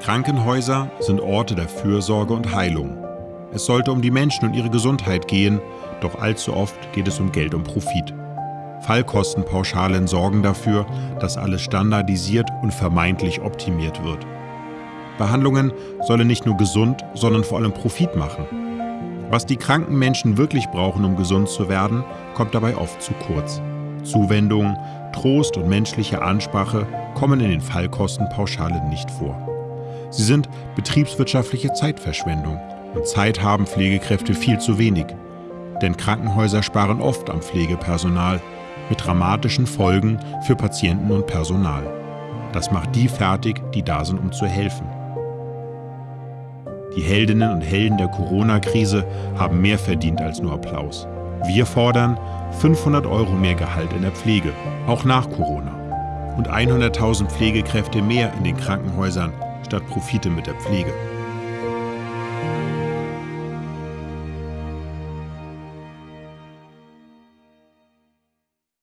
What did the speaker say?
Krankenhäuser sind Orte der Fürsorge und Heilung. Es sollte um die Menschen und ihre Gesundheit gehen, doch allzu oft geht es um Geld und Profit. Fallkostenpauschalen sorgen dafür, dass alles standardisiert und vermeintlich optimiert wird. Behandlungen sollen nicht nur gesund, sondern vor allem Profit machen. Was die kranken Menschen wirklich brauchen, um gesund zu werden, kommt dabei oft zu kurz. Zuwendung, Trost und menschliche Ansprache kommen in den Fallkostenpauschalen nicht vor. Sie sind betriebswirtschaftliche Zeitverschwendung und Zeit haben Pflegekräfte viel zu wenig. Denn Krankenhäuser sparen oft am Pflegepersonal mit dramatischen Folgen für Patienten und Personal. Das macht die fertig, die da sind, um zu helfen. Die Heldinnen und Helden der Corona-Krise haben mehr verdient als nur Applaus. Wir fordern 500 Euro mehr Gehalt in der Pflege, auch nach Corona. Und 100.000 Pflegekräfte mehr in den Krankenhäusern statt Profite mit der Pflege.